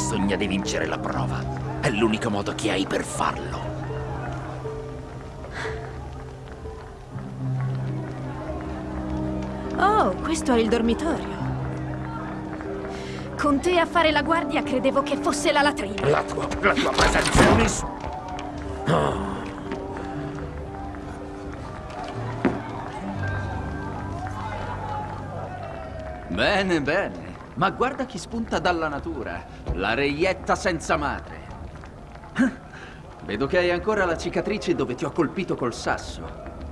sogna di vincere la prova. È l'unico modo che hai per farlo. Oh, questo è il dormitorio. Con te a fare la guardia credevo che fosse la latrina. La tua, la tua presenza è un is... Oh. Bene, bene. Ma guarda chi spunta dalla natura. La reietta senza madre. Vedo che hai ancora la cicatrice dove ti ho colpito col sasso.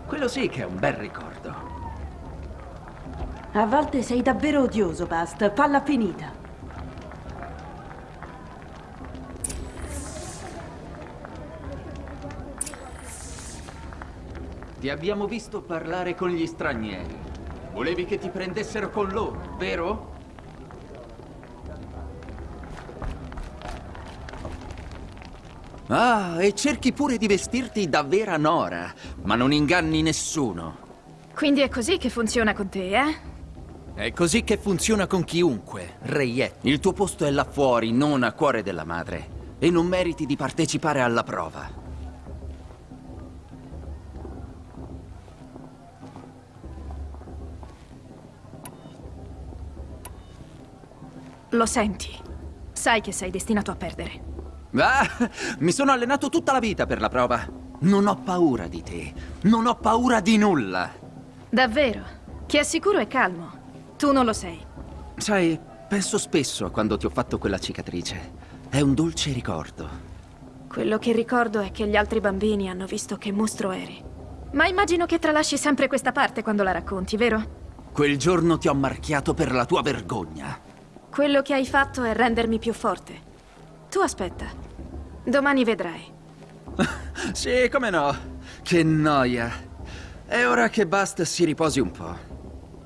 Quello sì che è un bel ricordo. A volte sei davvero odioso, Bast. Falla finita. Ti abbiamo visto parlare con gli stranieri. Volevi che ti prendessero con loro, vero? Ah, e cerchi pure di vestirti da vera Nora, ma non inganni nessuno. Quindi è così che funziona con te, eh? È così che funziona con chiunque, Reiet. Il tuo posto è là fuori, non a cuore della madre. E non meriti di partecipare alla prova. Lo senti. Sai che sei destinato a perdere. Ah, mi sono allenato tutta la vita per la prova. Non ho paura di te. Non ho paura di nulla. Davvero? Chi è sicuro è calmo. Tu non lo sei. Sai, penso spesso a quando ti ho fatto quella cicatrice. È un dolce ricordo. Quello che ricordo è che gli altri bambini hanno visto che mostro eri. Ma immagino che tralasci sempre questa parte quando la racconti, vero? Quel giorno ti ho marchiato per la tua vergogna. Quello che hai fatto è rendermi più forte. Tu aspetta. Domani vedrai. sì, come no. Che noia. È ora che Bast si riposi un po'.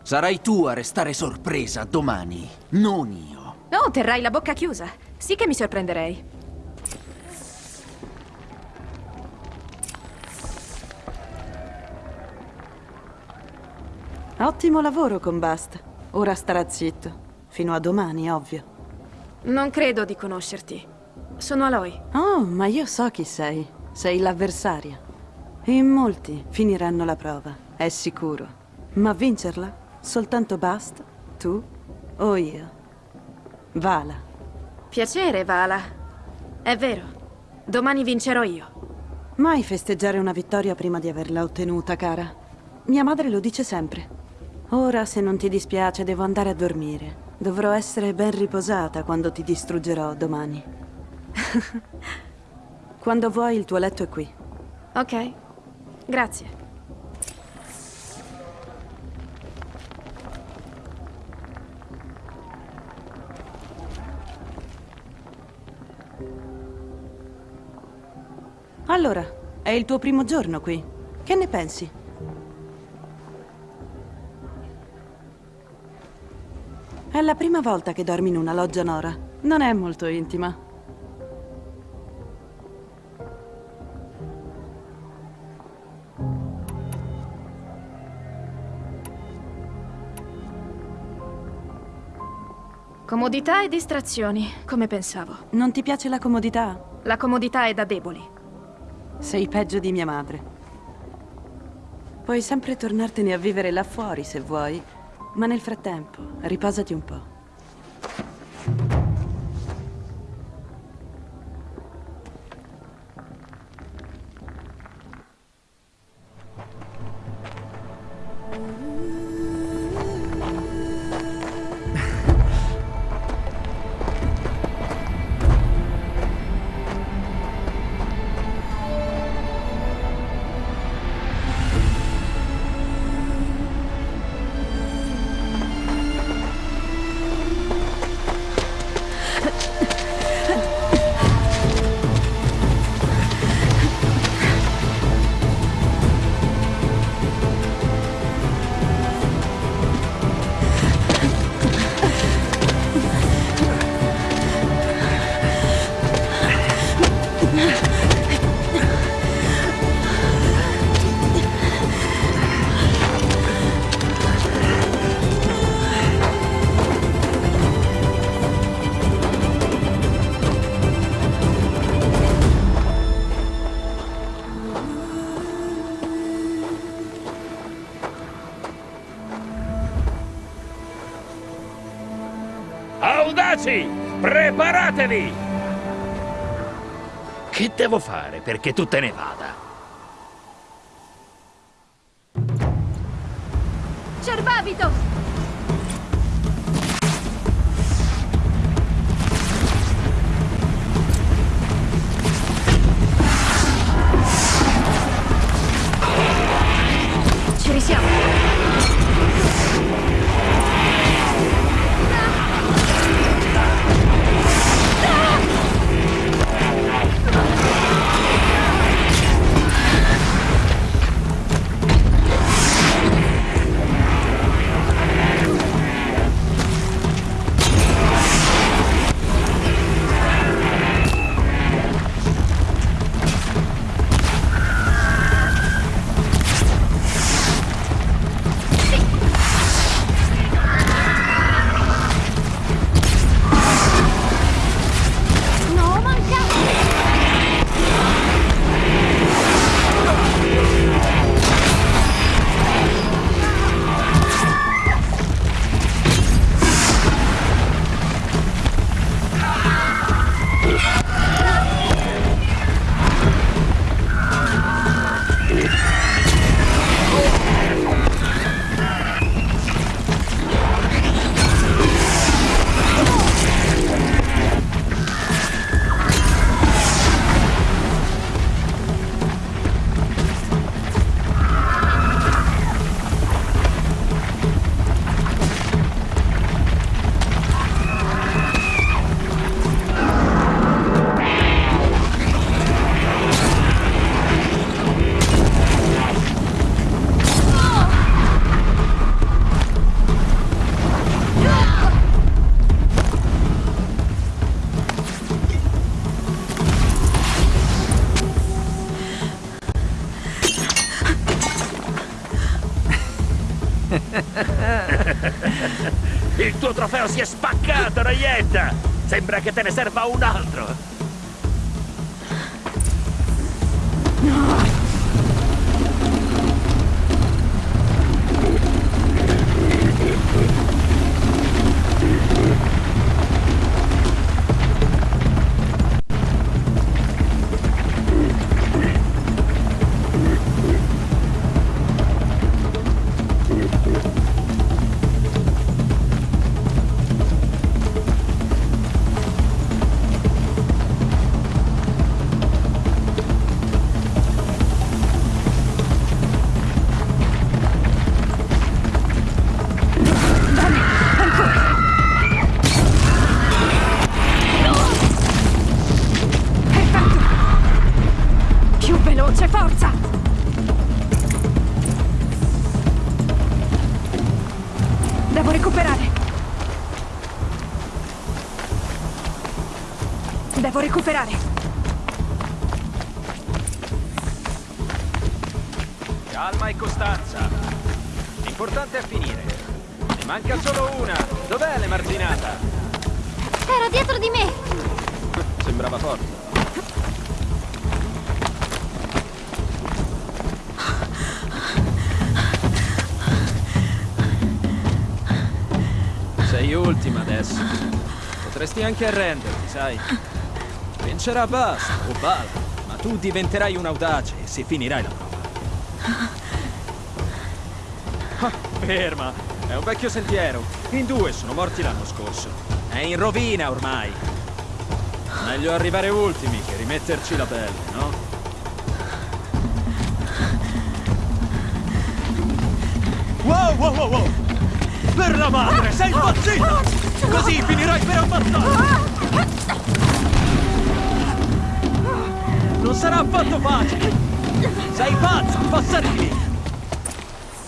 Sarai tu a restare sorpresa domani, non io. Oh, terrai la bocca chiusa. Sì che mi sorprenderei. Ottimo lavoro con Bast. Ora starà zitto. Fino a domani, ovvio. Non credo di conoscerti. Sono Aloy. Oh, ma io so chi sei. Sei l'avversaria. In molti finiranno la prova, è sicuro. Ma vincerla? Soltanto Bast? Tu? O io? Vala. Piacere, Vala. È vero. Domani vincerò io. Mai festeggiare una vittoria prima di averla ottenuta, cara. Mia madre lo dice sempre. Ora, se non ti dispiace, devo andare a dormire. Dovrò essere ben riposata quando ti distruggerò domani. quando vuoi, il tuo letto è qui. Ok. Grazie. Allora, è il tuo primo giorno qui. Che ne pensi? È la prima volta che dormi in una loggia Nora. Non è molto intima. Comodità e distrazioni, come pensavo. Non ti piace la comodità? La comodità è da deboli. Sei peggio di mia madre. Puoi sempre tornartene a vivere là fuori se vuoi. Ma nel frattempo, riposati un po'. Preparatevi! Che devo fare perché tu te ne vada? Raietta! Sembra che te ne serva un altro! Potresti anche arrenderti, sai? Vincerà Basta o Bala, ma tu diventerai un audace e si finirai la prova. Ah, ferma! È un vecchio sentiero. In due sono morti l'anno scorso. È in rovina ormai. Meglio arrivare ultimi che rimetterci la pelle, no? Wow, wow, wow, wow! Per la madre, sei impazzito! Così finirai per ammazzare! Non sarà affatto facile! Sei pazza, passare di lì!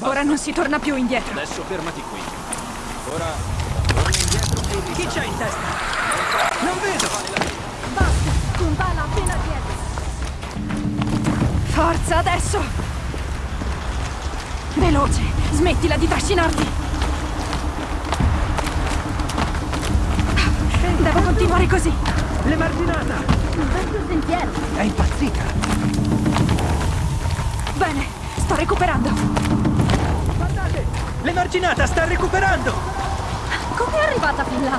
Ora non si torna più indietro. Adesso fermati qui. Ora torna indietro e Chi c'è in testa? Non vedo! Basta! Con bala appena dietro! Forza, adesso! Veloce! Smettila di trascinarti! Fai così! L'emarginata! Un vecchio sentiero! È impazzita! Bene, sto recuperando! Guardate! L'emarginata sta recuperando! Come è arrivata fin là?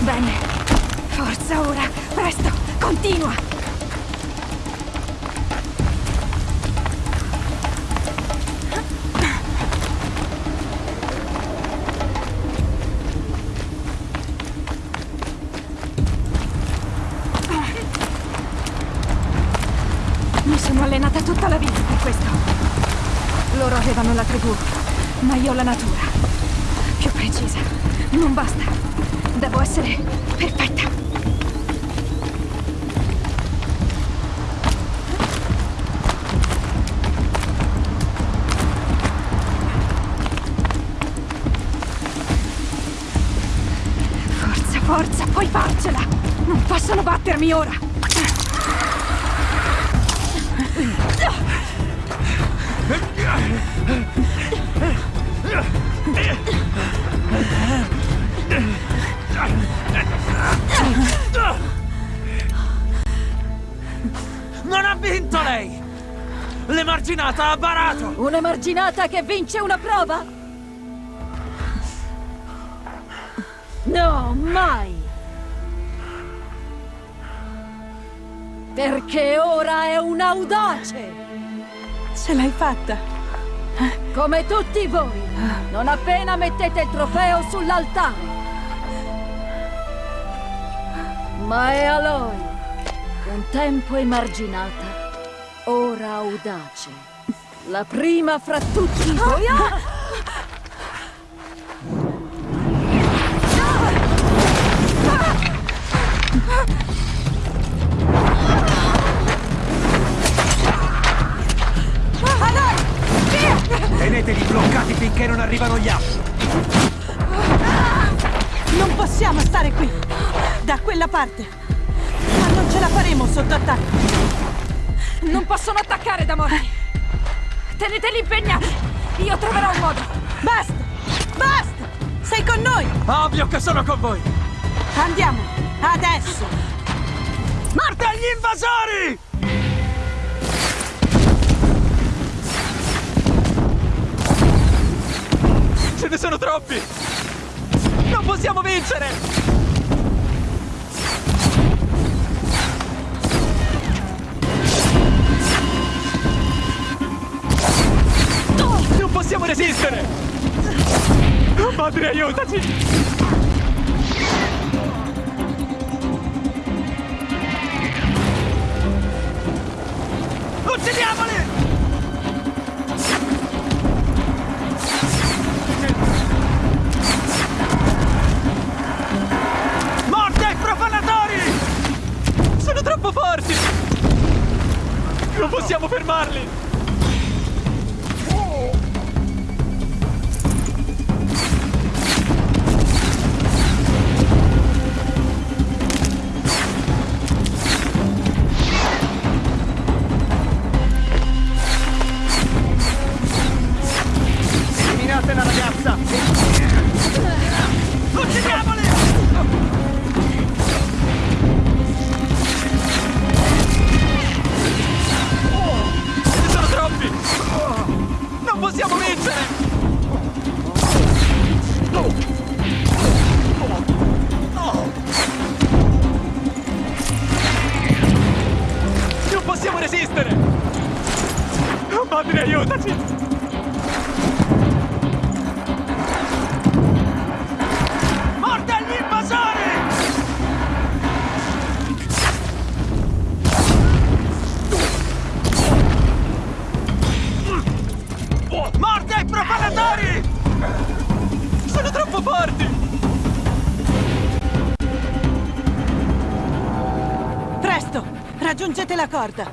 Bene! Forza ora! Presto! Continua! Un'emarginata che vince una prova? No, mai! Perché ora è un audace! Ce l'hai fatta. Come tutti voi, non appena mettete il trofeo sull'altare. Ma è Aloy, un tempo emarginata, ora audace. La prima fra tutti voi. Ah! Teneteli bloccati finché non arrivano gli altri. Non possiamo stare qui. Da quella parte. Ma non ce la faremo sotto attacco. Non possono attaccare da morti! Teneteli impegnati! Io troverò un modo! Basta! Basta! Sei con noi! Ovvio che sono con voi! Andiamo! Adesso! Morte agli invasori! Ce ne sono troppi! Non possiamo vincere! Possiamo resistere! Madre, aiutaci! Troppo forti! Presto! Raggiungete la corda!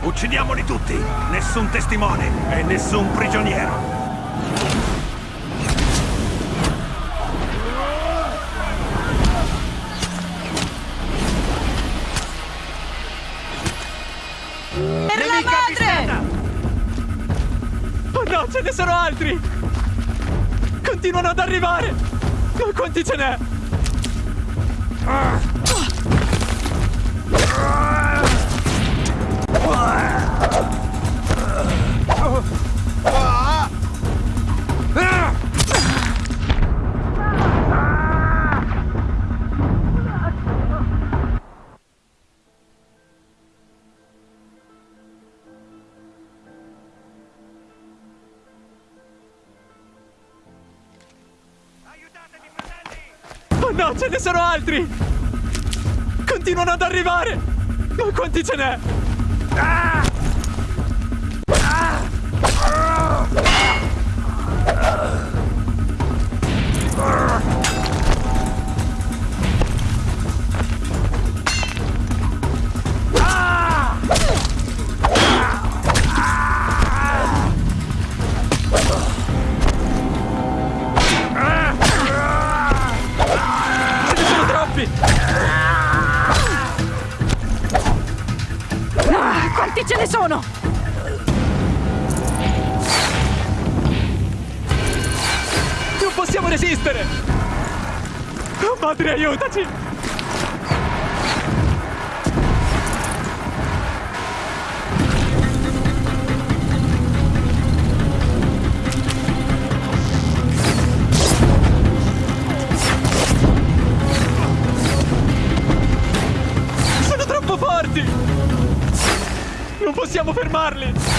Uccidiamoli tutti! Nessun testimone e nessun prigioniero! Ne sono altri! Continuano ad arrivare! Ma quanti ce n'è? 있잖아. Possiamo fermarli!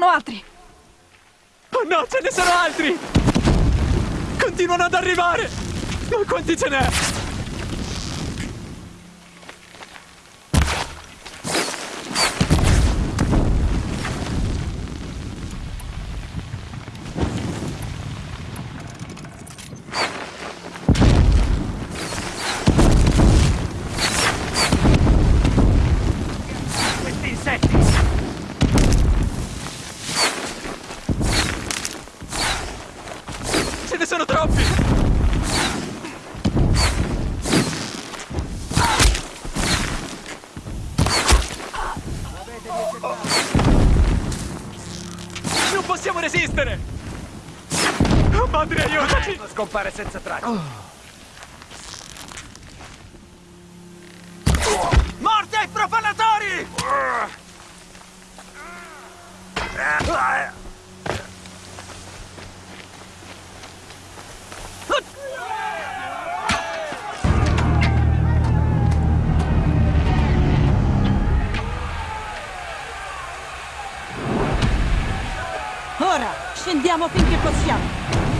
sono altri! Oh no, ce ne sono altri! Continuano ad arrivare! Ma quanti ce n'è? scappare senza traccia. Oh. Morte ai profanatori! Ora, scendiamo finché possiamo.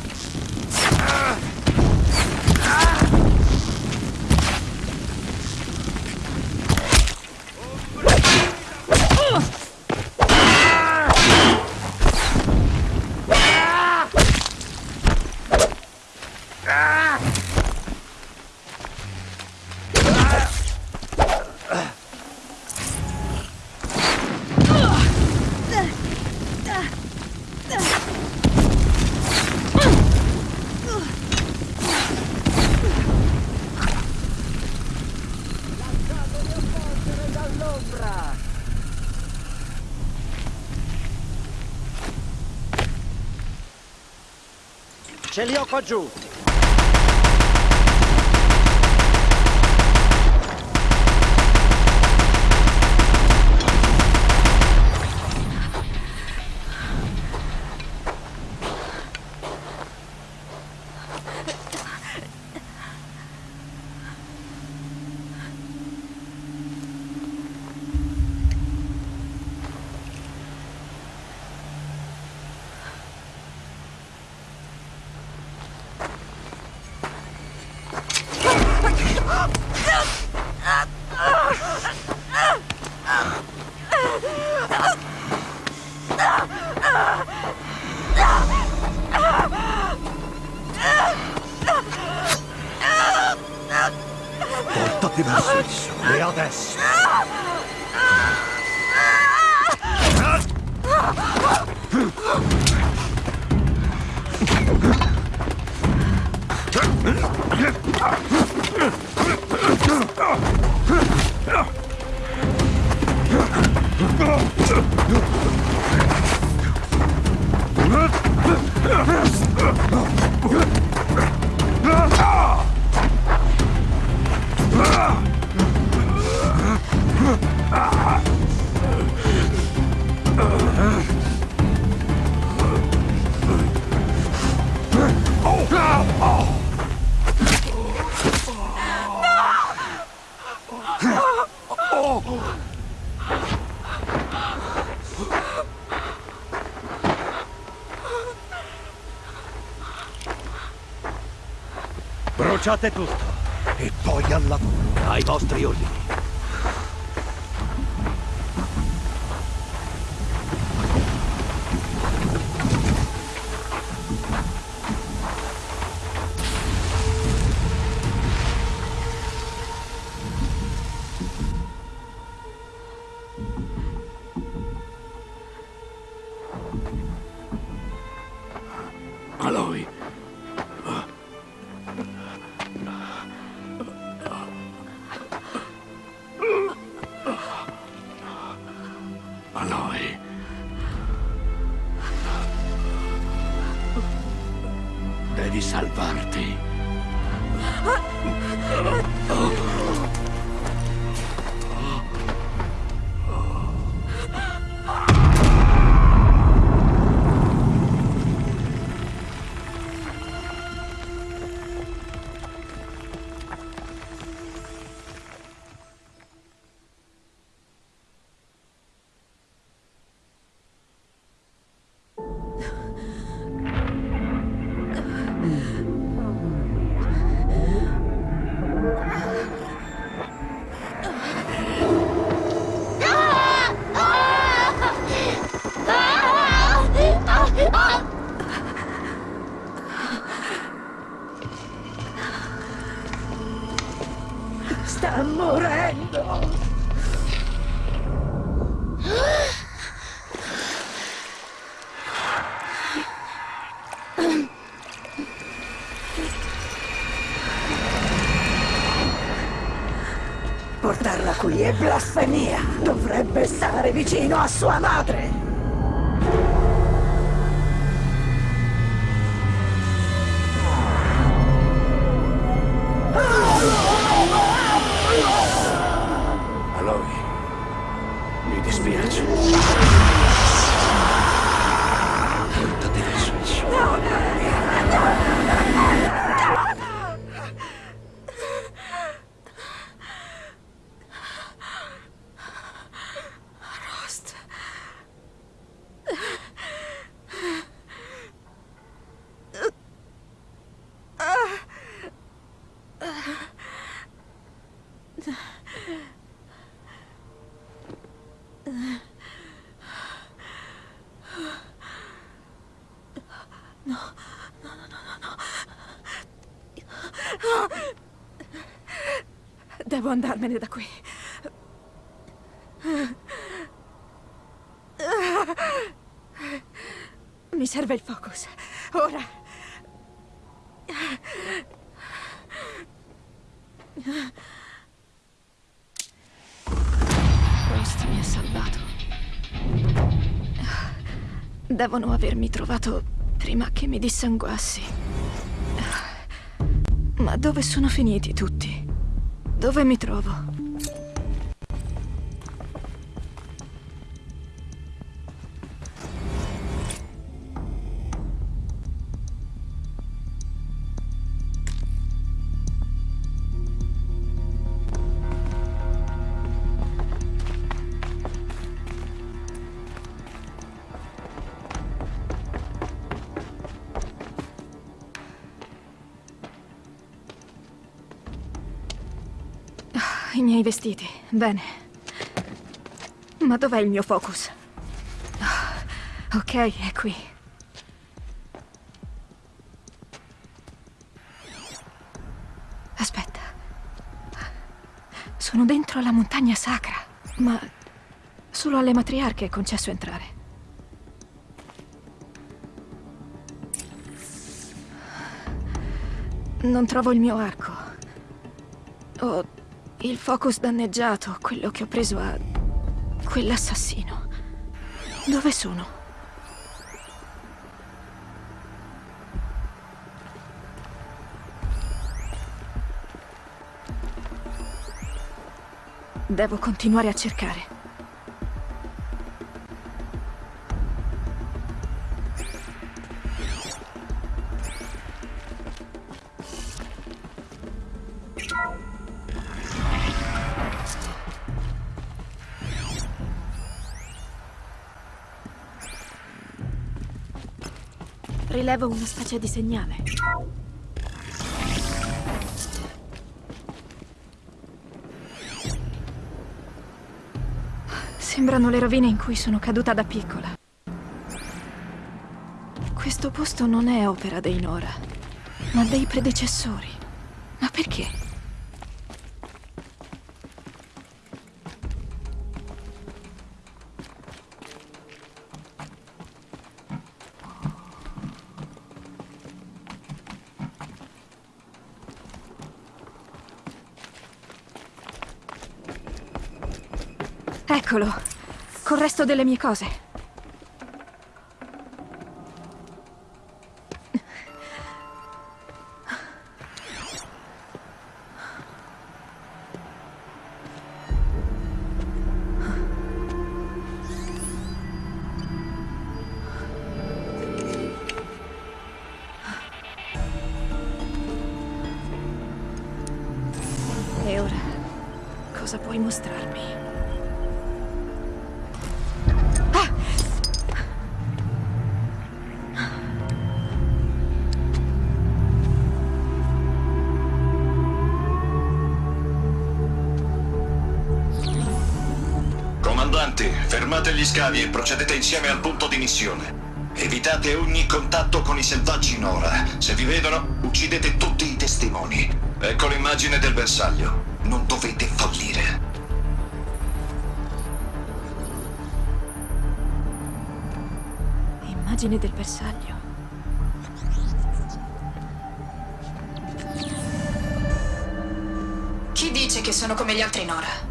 Ce li ho qua giù. Bruciate tutto e poi al lavoro, ai vostri ordini. Sta morendo! Portarla qui è blasfemia! Dovrebbe stare vicino a sua madre! Andarmene da qui. Mi serve il focus. Ora. Questo mi ha salvato. Devono avermi trovato prima che mi dissanguassi. Ma dove sono finiti tutti? Dove mi trovo? I miei vestiti. Bene. Ma dov'è il mio focus? Ah, Ok, è qui. Aspetta. Sono dentro la montagna sacra, ma solo alle matriarche è concesso entrare. Non trovo il mio arco. Ho il focus danneggiato, quello che ho preso a quell'assassino. Dove sono? Devo continuare a cercare. Rilevo una specie di segnale. Sembrano le rovine in cui sono caduta da piccola. Questo posto non è opera dei Nora, ma dei predecessori. Ma perché? Eccolo, col resto delle mie cose. E ora, cosa puoi mostrarmi? Fermate gli scavi e procedete insieme al punto di missione. Evitate ogni contatto con i selvaggi Nora. Se vi vedono, uccidete tutti i testimoni. Ecco l'immagine del bersaglio. Non dovete fallire. Immagine del bersaglio. Chi dice che sono come gli altri Nora?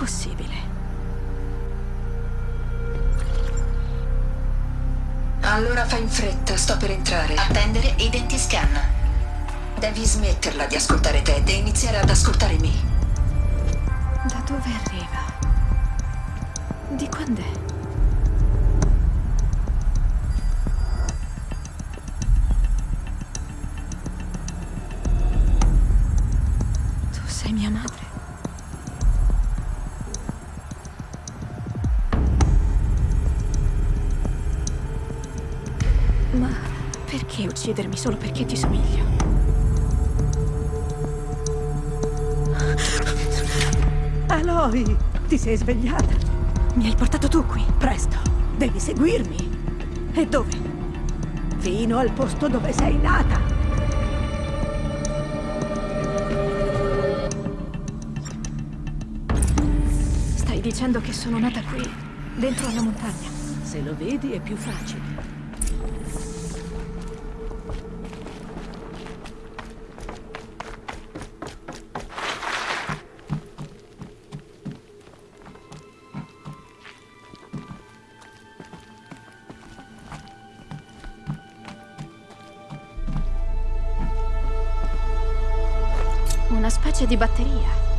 Possibile? Allora fai in fretta, sto per entrare. Attendere identiscan. Devi smetterla di ascoltare Ted e iniziare ad ascoltare me. Da dove arriva? Di quand'è? Tu perché uccidermi solo perché ti somiglio? Aloy, ti sei svegliata? Mi hai portato tu qui, Presto, Devi seguirmi. E dove? Fino al posto dove sei nata. Stai dicendo che sono nata qui, dentro alla montagna. Se lo vedi è più facile. Specie di batteria.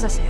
Cosa serve? Perché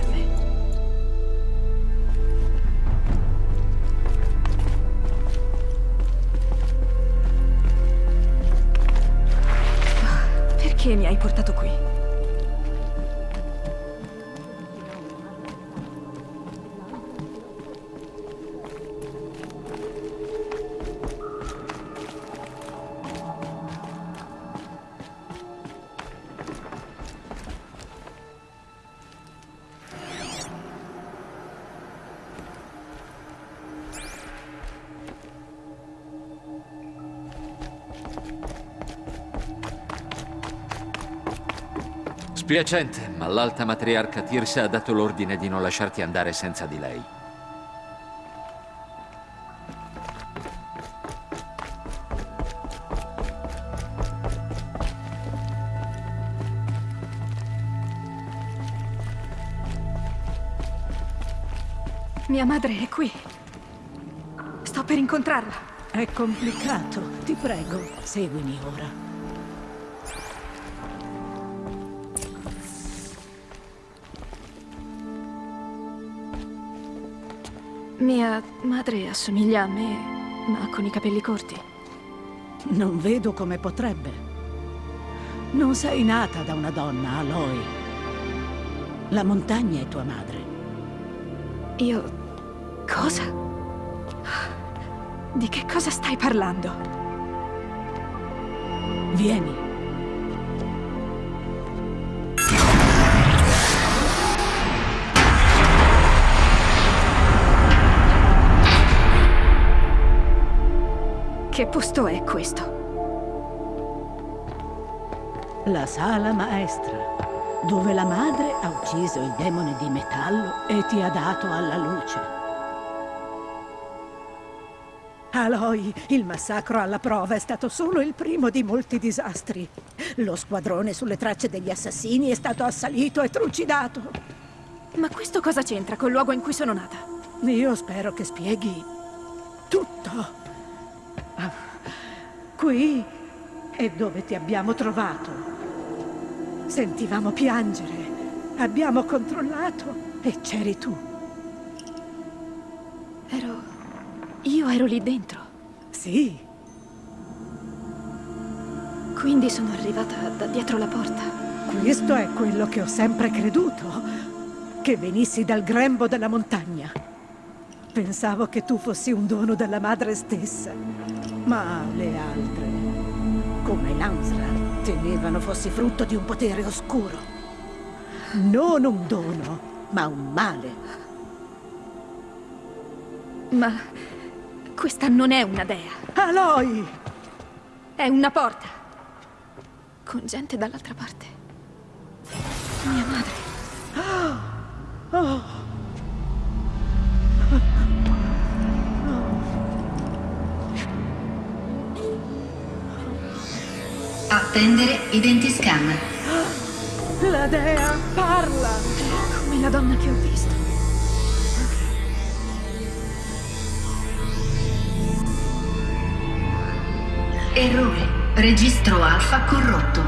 Spiacente, ma l'alta matriarca Tirsa ha dato l'ordine di non lasciarti andare senza di lei. Mia madre è qui. Sto per incontrarla. È complicato. Ti prego, seguimi ora. Mia madre assomiglia a me, ma con i capelli corti. Non vedo come potrebbe. Non sei nata da una donna, Aloy. La montagna è tua madre. Io... cosa? Di che cosa stai parlando? Vieni. Che posto è questo? La sala maestra, dove la madre ha ucciso il demone di metallo e ti ha dato alla luce. Aloy, il massacro alla prova è stato solo il primo di molti disastri. Lo squadrone sulle tracce degli assassini è stato assalito e trucidato. Ma questo cosa c'entra col luogo in cui sono nata? Io spero che spieghi tutto. Qui è dove ti abbiamo trovato. Sentivamo piangere, abbiamo controllato e c'eri tu. Ero... io ero lì dentro. Sì. Quindi sono arrivata da dietro la porta. Questo è quello che ho sempre creduto. Che venissi dal grembo della montagna. Pensavo che tu fossi un dono della madre stessa. Ma le altre, come Lansra, temevano fossi frutto di un potere oscuro. Non un dono, ma un male. Ma questa non è una dea. Aloy! È una porta. Con gente dall'altra parte. Mia madre. Oh! Attendere identiscan. La dea parla! Come la donna che ho visto. Errore. Registro alfa corrotto.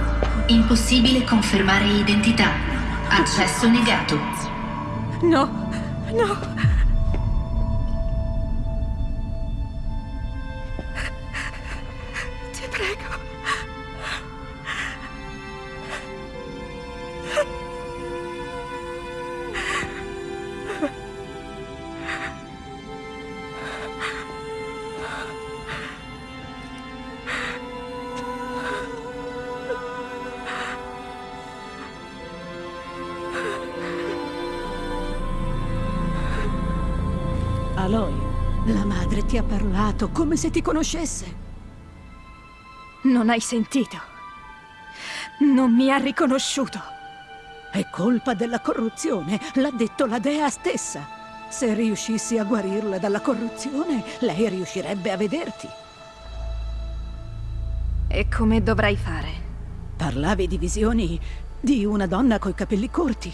Impossibile confermare identità. Accesso negato. No, no. Ti ha parlato come se ti conoscesse. Non hai sentito. Non mi ha riconosciuto. È colpa della corruzione, l'ha detto la dea stessa. Se riuscissi a guarirla dalla corruzione, lei riuscirebbe a vederti. E come dovrai fare? Parlavi di visioni di una donna coi capelli corti.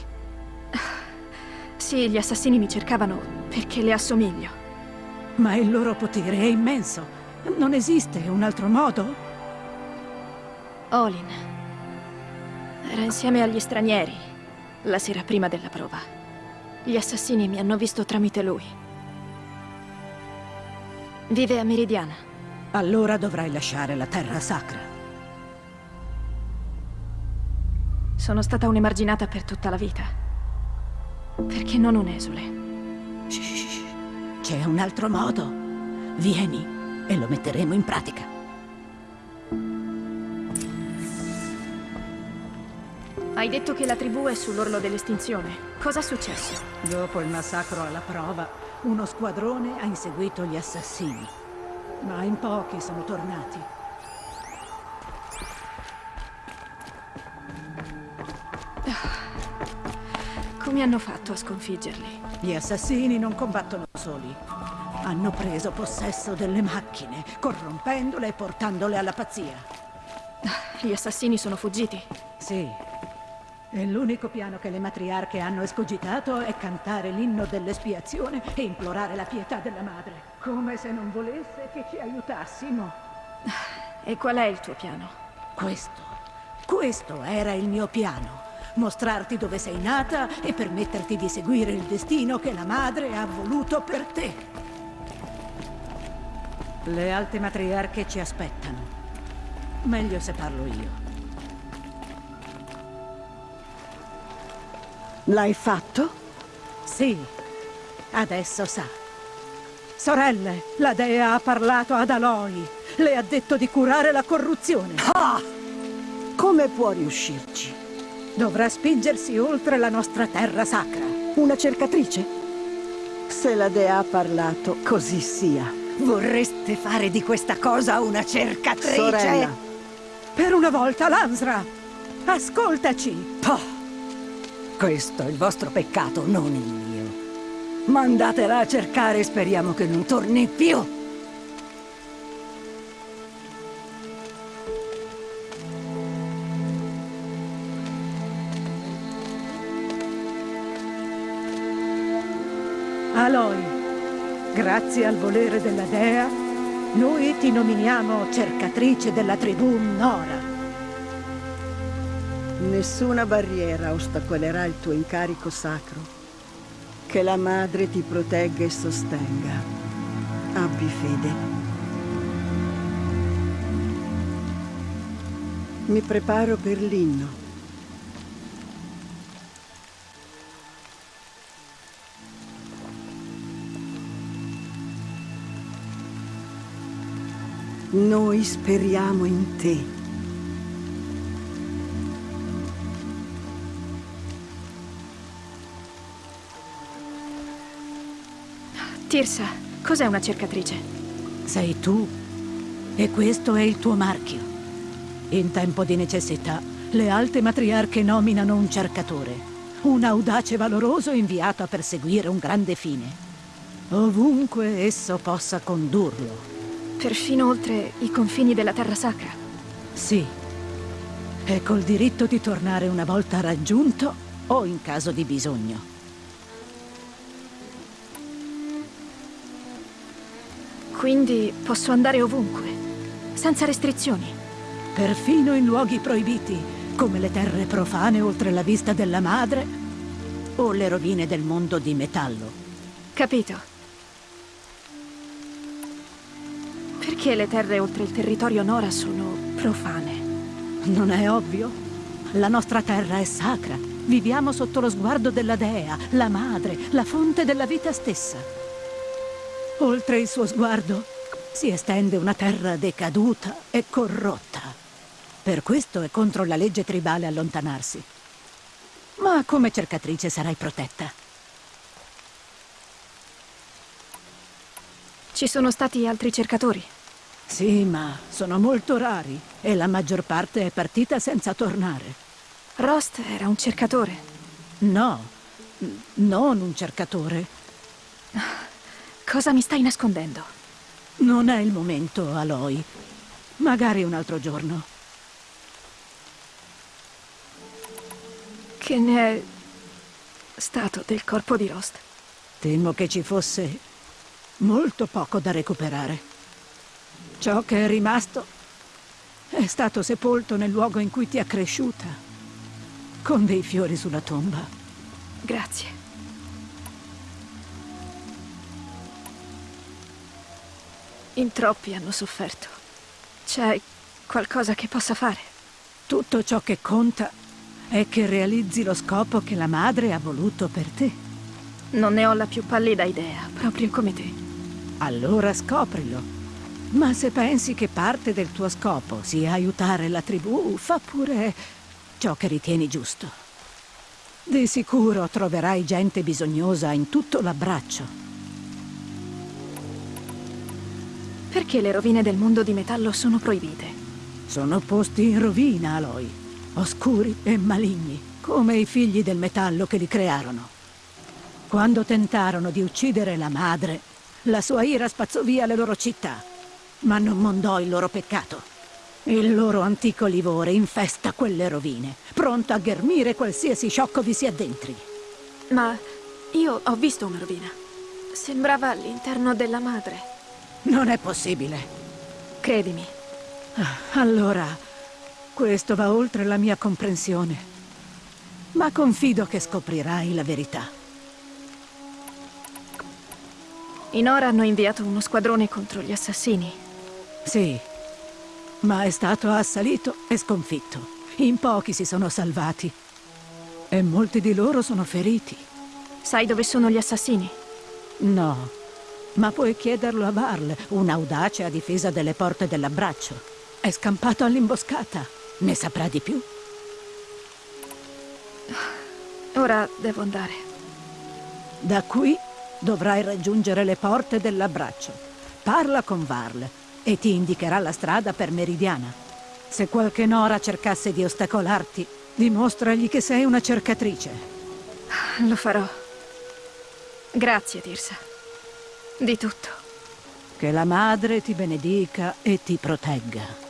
Sì, gli assassini mi cercavano perché le assomiglio. Ma il loro potere è immenso. Non esiste un altro modo? Olin. Era insieme agli stranieri la sera prima della prova. Gli assassini mi hanno visto tramite lui. Vive a Meridiana. Allora dovrai lasciare la terra sacra. Sono stata un'emarginata per tutta la vita. Perché non un esule? Shh, c'è un altro modo. Vieni e lo metteremo in pratica. Hai detto che la tribù è sull'orlo dell'estinzione. Cosa è successo? Dopo il massacro alla prova, uno squadrone ha inseguito gli assassini. Ma in pochi sono tornati. Come hanno fatto a sconfiggerli? Gli assassini non combattono soli. Hanno preso possesso delle macchine, corrompendole e portandole alla pazzia. Gli assassini sono fuggiti? Sì. E l'unico piano che le matriarche hanno escogitato è cantare l'inno dell'espiazione e implorare la pietà della madre. Come se non volesse che ci aiutassimo. E qual è il tuo piano? Questo. Questo era il mio piano. Mostrarti dove sei nata e permetterti di seguire il destino che la madre ha voluto per te. Le alte matriarche ci aspettano. Meglio se parlo io. L'hai fatto? Sì, adesso sa. Sorelle, la dea ha parlato ad Aloy. Le ha detto di curare la corruzione. Ah! Come può riuscirci? Dovrà spingersi oltre la nostra terra sacra. Una cercatrice? Se la dea ha parlato, così sia. Vorreste fare di questa cosa una cercatrice? Sorella. Per una volta, Lansra! Ascoltaci! Oh. Questo è il vostro peccato, non il mio. Mandatela a cercare e speriamo che non torni più. Aloy, grazie al volere della dea, noi ti nominiamo cercatrice della tribù Nora. Nessuna barriera ostacolerà il tuo incarico sacro. Che la madre ti protegga e sostenga. Abbi fede. Mi preparo per l'inno. Noi speriamo in te. Tirsa, cos'è una cercatrice? Sei tu. E questo è il tuo marchio. In tempo di necessità, le alte matriarche nominano un cercatore. Un audace valoroso inviato a perseguire un grande fine. Ovunque esso possa condurlo. Perfino oltre i confini della Terra Sacra? Sì. E col diritto di tornare una volta raggiunto o in caso di bisogno. Quindi posso andare ovunque, senza restrizioni. Perfino in luoghi proibiti, come le terre profane oltre la vista della madre o le rovine del mondo di metallo. Capito. Perché le terre oltre il territorio Nora sono profane? Non è ovvio? La nostra terra è sacra. Viviamo sotto lo sguardo della dea, la madre, la fonte della vita stessa. Oltre il suo sguardo si estende una terra decaduta e corrotta. Per questo è contro la legge tribale allontanarsi. Ma come cercatrice sarai protetta. Ci sono stati altri cercatori? Sì, ma sono molto rari e la maggior parte è partita senza tornare. Rost era un cercatore? No, non un cercatore. Cosa mi stai nascondendo? Non è il momento, Aloy. Magari un altro giorno. Che ne è stato del corpo di Rost? Temo che ci fosse molto poco da recuperare. Ciò che è rimasto è stato sepolto nel luogo in cui ti è cresciuta, con dei fiori sulla tomba. Grazie. In troppi hanno sofferto. C'è qualcosa che possa fare? Tutto ciò che conta è che realizzi lo scopo che la madre ha voluto per te. Non ne ho la più pallida idea, proprio come te. Allora scoprilo. Ma se pensi che parte del tuo scopo sia aiutare la tribù, fa pure ciò che ritieni giusto. Di sicuro troverai gente bisognosa in tutto l'abbraccio. Perché le rovine del mondo di metallo sono proibite? Sono posti in rovina, Aloy. Oscuri e maligni, come i figli del metallo che li crearono. Quando tentarono di uccidere la madre, la sua ira spazzò via le loro città, ma non mondò il loro peccato. Il loro antico livore infesta quelle rovine, pronto a ghermire qualsiasi sciocco vi si addentri. Ma io ho visto una rovina. Sembrava all'interno della madre. Non è possibile. Credimi. Ah, Allora, questo va oltre la mia comprensione. Ma confido che scoprirai la verità. I Nora hanno inviato uno squadrone contro gli assassini. Sì, ma è stato assalito e sconfitto. In pochi si sono salvati. E molti di loro sono feriti. Sai dove sono gli assassini? No, ma puoi chiederlo a Varl, un'audace a difesa delle porte dell'abbraccio. È scampato all'imboscata. Ne saprà di più? Ora devo andare. Da qui dovrai raggiungere le porte dell'abbraccio. Parla con Varl e ti indicherà la strada per Meridiana. Se qualche Nora cercasse di ostacolarti, dimostragli che sei una cercatrice. Lo farò. Grazie, Tirsa. Di tutto. Che la madre ti benedica e ti protegga.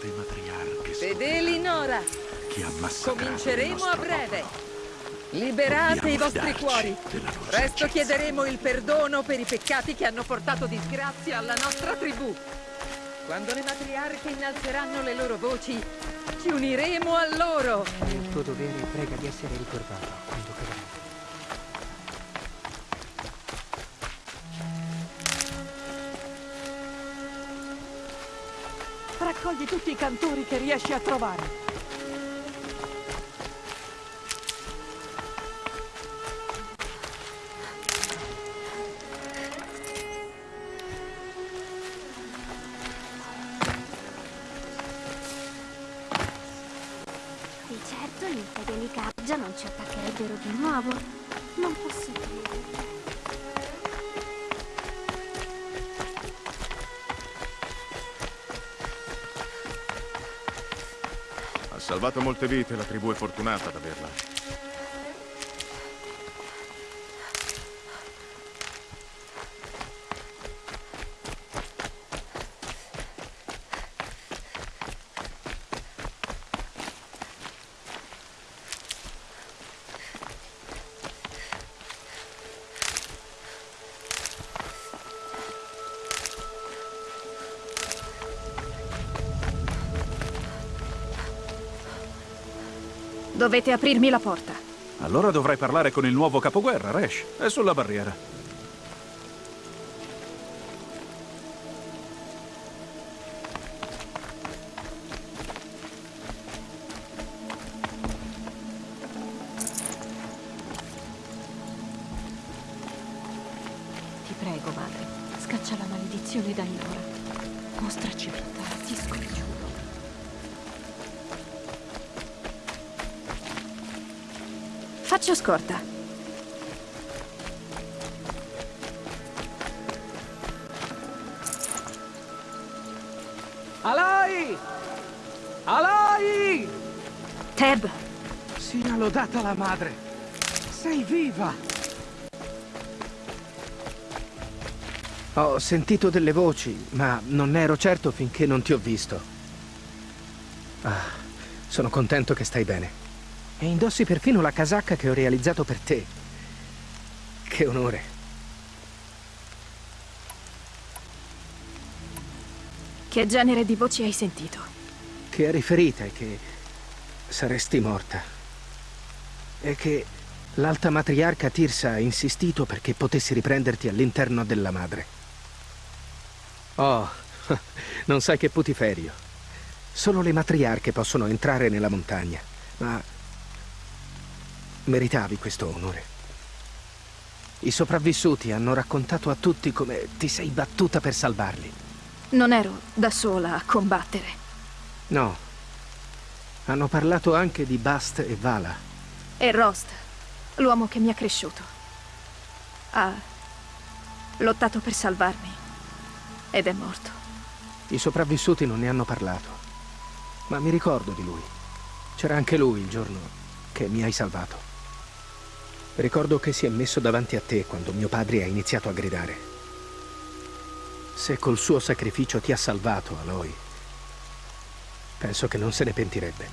Le matriarche sono Fedeli Nora, cominceremo a breve. Liberate Dobbiamo i vostri cuori. Presto chiederemo il perdono per i peccati che hanno portato disgrazia alla nostra tribù. Quando le matriarche innalzeranno le loro voci, ci uniremo a loro. È il tuo dovere e prega di essere ricordato quando cadrà. Raccogli tutti i cantori che riesci a trovare. Molte vite, la tribù è fortunata ad averla. Dovete aprirmi la porta. Allora dovrai parlare con il nuovo capoguerra, Resh. È sulla barriera. Scorta. Alai! Alai! Teb! Sia lodata la madre! Sei viva! Ho sentito delle voci, ma non ero certo finché non ti ho visto. Ah, sono contento che stai bene. E indossi perfino la casacca che ho realizzato per te. Che onore. Che genere di voci hai sentito? Che eri ferita e che saresti morta. E che l'alta matriarca Tirsa ha insistito perché potessi riprenderti all'interno della madre. Oh, non sai che putiferio. Solo le matriarche possono entrare nella montagna, ma meritavi questo onore. I sopravvissuti hanno raccontato a tutti come ti sei battuta per salvarli. Non ero da sola a combattere. No. Hanno parlato anche di Bast e Vala. E Rost, l'uomo che mi ha cresciuto. Ha lottato per salvarmi. Ed è morto. I sopravvissuti non ne hanno parlato. Ma mi ricordo di lui. C'era anche lui il giorno che mi hai salvato. Ricordo che si è messo davanti a te quando mio padre ha iniziato a gridare. Se col suo sacrificio ti ha salvato, Aloy, penso che non se ne pentirebbe.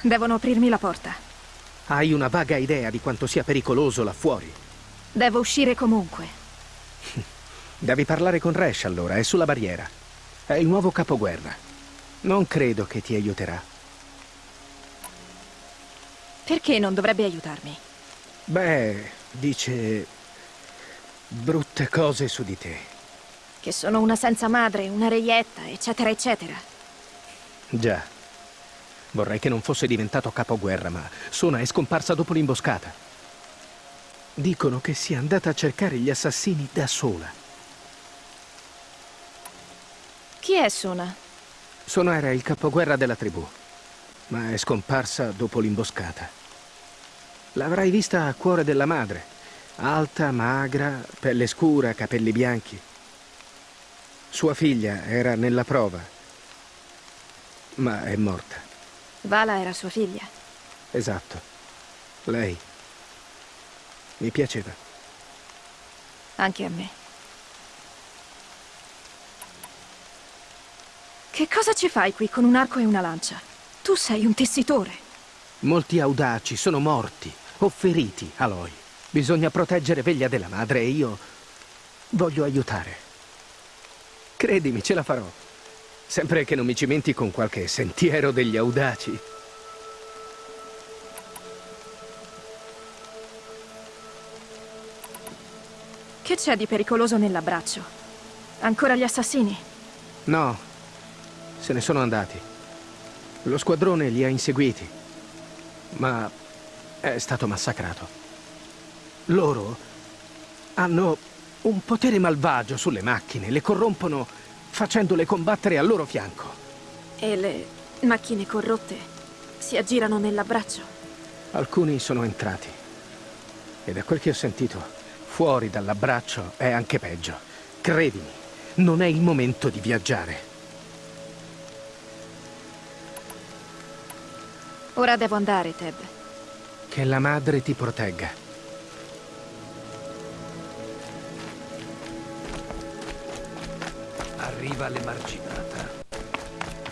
Devono aprirmi la porta. Hai una vaga idea di quanto sia pericoloso là fuori. Devo uscire comunque. Devi parlare con Resh allora, è sulla barriera. È il nuovo capoguerra. Non credo che ti aiuterà. Perché non dovrebbe aiutarmi? Beh, dice brutte cose su di te. Che sono una senza madre, una reietta, eccetera, eccetera. Già. Vorrei che non fosse diventato capoguerra, ma Sona è scomparsa dopo l'imboscata. Dicono che sia andata a cercare gli assassini da sola. Chi è Sona? Sona era il capoguerra della tribù ma è scomparsa dopo l'imboscata. L'avrai vista a cuore della madre, alta, magra, pelle scura, capelli bianchi. Sua figlia era nella prova, ma è morta. Vala era sua figlia? Esatto. Lei. Mi piaceva. Anche a me. Che cosa ci fai qui con un arco e una lancia? Tu sei un tessitore. Molti audaci sono morti o feriti, Aloy. Bisogna proteggere Veglia della madre e io voglio aiutare. Credimi, ce la farò. Sempre che non mi cimenti con qualche sentiero degli audaci. Che c'è di pericoloso nell'abbraccio? Ancora gli assassini? No, se ne sono andati. Lo squadrone li ha inseguiti, ma è stato massacrato. Loro hanno un potere malvagio sulle macchine, le corrompono facendole combattere al loro fianco. E le macchine corrotte si aggirano nell'abbraccio? Alcuni sono entrati. E da quel che ho sentito, fuori dall'abbraccio è anche peggio. Credimi, non è il momento di viaggiare. Ora devo andare, Teb. Che la madre ti protegga. Arriva l'emarginata.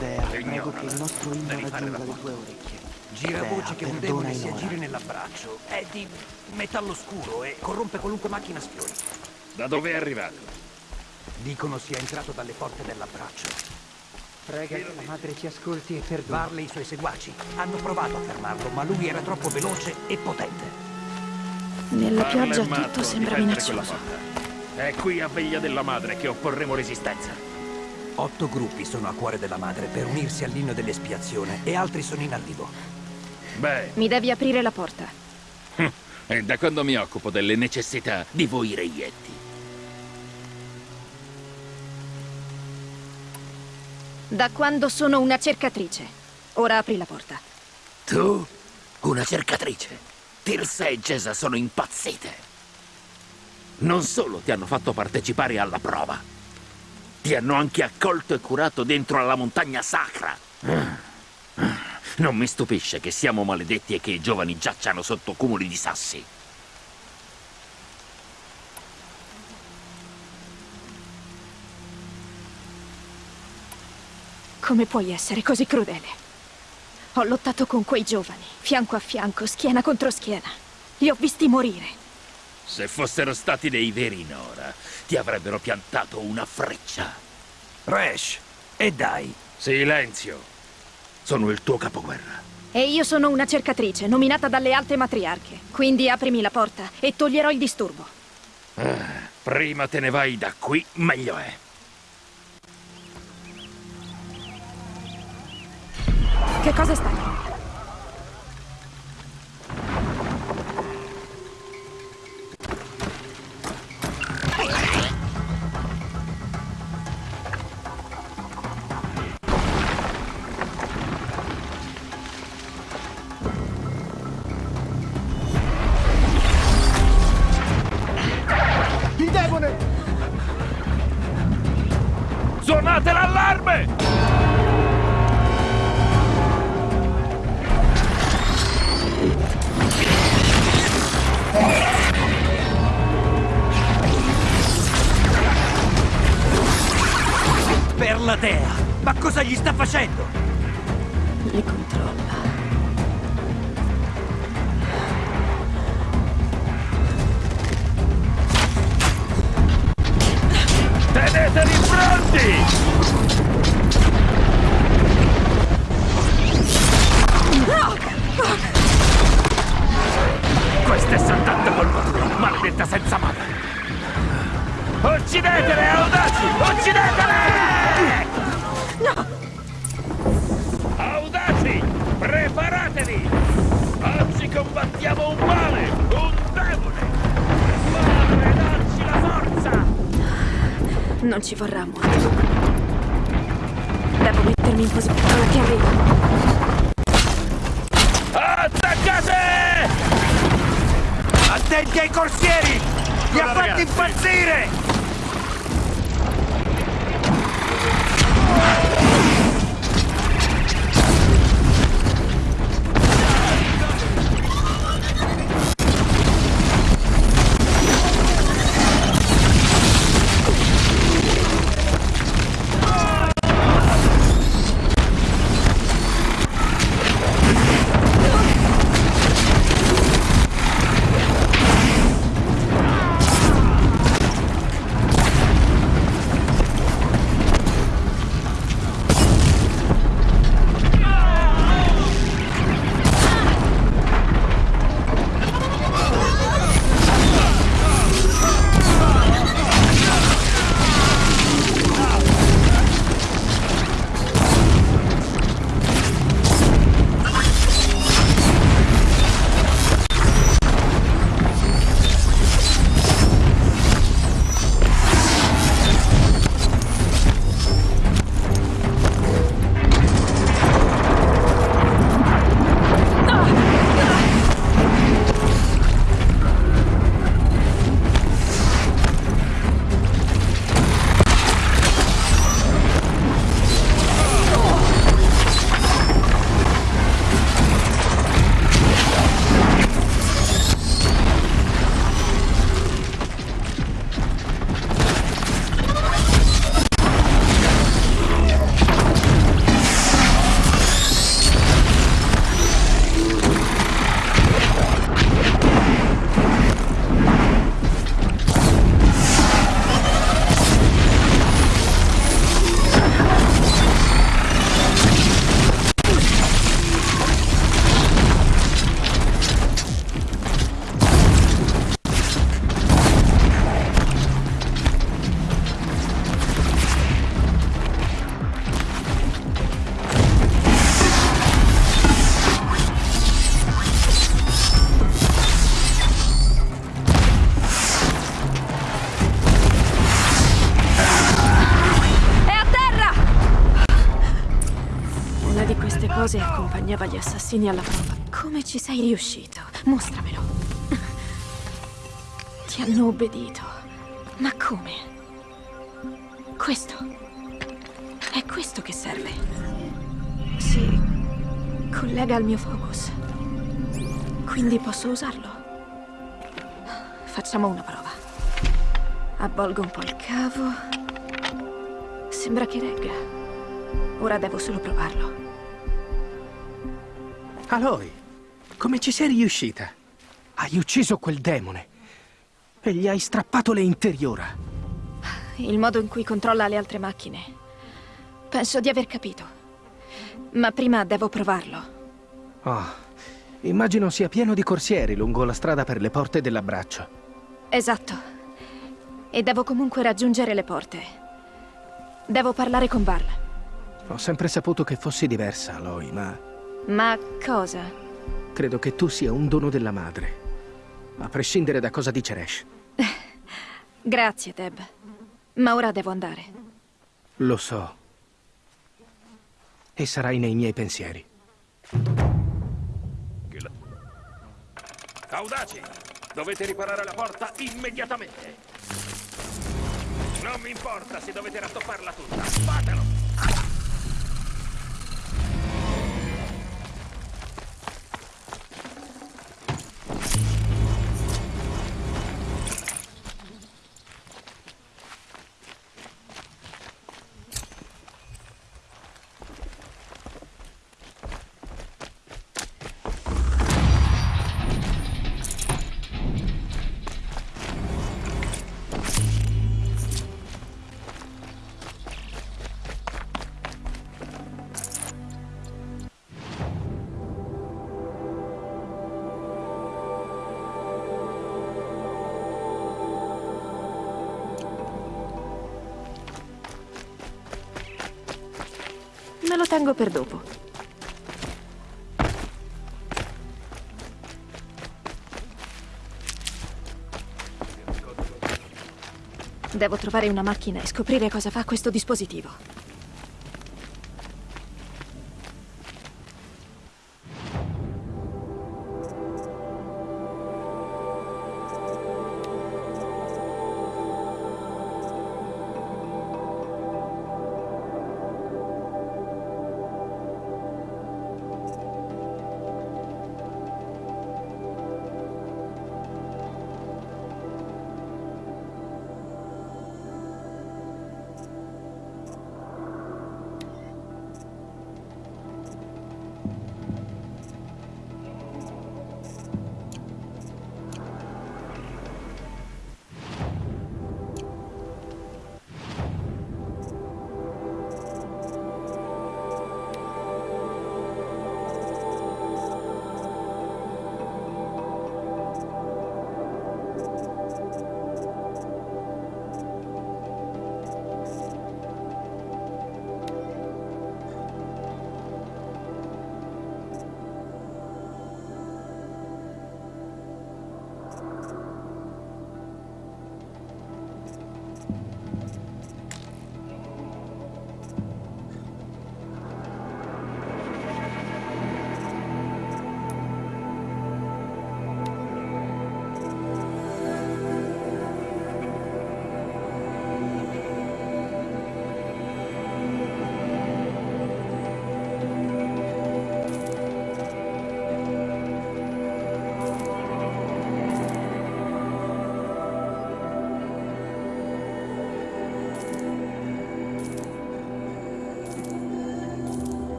Dea, prego che il nostro inno raggiunga le tue orecchie. Gira Dea, voce che un demone si aggiri nell'abbraccio. È di metallo scuro e corrompe qualunque macchina sfiori. Da dove è arrivato? Dicono sia entrato dalle porte dell'abbraccio. Prega che la madre ci ascolti e perdoni. Varley e i suoi seguaci hanno provato a fermarlo, ma lui era troppo veloce e potente. Nella pioggia matto tutto sembra minaccioso. È qui a veglia della madre che opporremo resistenza. Otto gruppi sono a cuore della madre per unirsi all'inno dell'espiazione e altri sono in arrivo. Beh, Mi devi aprire la porta. E da quando mi occupo delle necessità di voi reietti? Da quando sono una cercatrice. Ora apri la porta. Tu? Una cercatrice? Tirsa e Gesa sono impazzite. Non solo ti hanno fatto partecipare alla prova, ti hanno anche accolto e curato dentro alla montagna sacra. Non mi stupisce che siamo maledetti e che i giovani giacciano sotto cumuli di sassi. Come puoi essere così crudele? Ho lottato con quei giovani, fianco a fianco, schiena contro schiena. Li ho visti morire. Se fossero stati dei veri Nora, ti avrebbero piantato una freccia. Rash, e dai. Silenzio. Sono il tuo capoguerra. E io sono una cercatrice, nominata dalle alte matriarche. Quindi aprimi la porta e toglierò il disturbo. Ah, Prima te ne vai da qui, meglio è. Che cosa stai? Il Per la dea! Ma cosa gli sta facendo? Li controlla. Tenetevi pronti! Questa è soltanto colpa tua, maledetta senza madre! Uccidetele, audaci! Uccidetele! No! Audaci! Preparatevi! Oggi combattiamo un male, un demone! Madre, dacci la forza! Non ci vorrà molto. Devo mettermi in posizione che arrivo. Attaccate! Attenti ai corsieri! Li ha fatti impazzire! Yeah. Assassini alla prova. Come ci sei riuscito? Mostramelo. Ti hanno obbedito. Ma come? Questo. È questo che serve. Si collega al mio focus. Quindi posso usarlo. Facciamo una prova. Avvolgo un po' il cavo. Sembra che regga. Ora devo solo provarlo. Aloy, come ci sei riuscita? Hai ucciso quel demone e gli hai strappato le interiora. Il modo in cui controlla le altre macchine. Penso di aver capito. Ma prima devo provarlo. Oh, immagino sia pieno di corsieri lungo la strada per le porte dell'abbraccio. Esatto. E devo comunque raggiungere le porte. Devo parlare con Val. Ho sempre saputo che fossi diversa, Aloy, ma Ma cosa? credo che tu sia un dono della madre. A prescindere da cosa dice Resh. Grazie, Deb. Ma ora devo andare. Lo so. E sarai nei miei pensieri. Audaci! Dovete riparare la porta immediatamente! Non mi importa se dovete rattopparla tutta! Fatelo! Per dopo. Devo trovare una macchina e scoprire cosa fa questo dispositivo.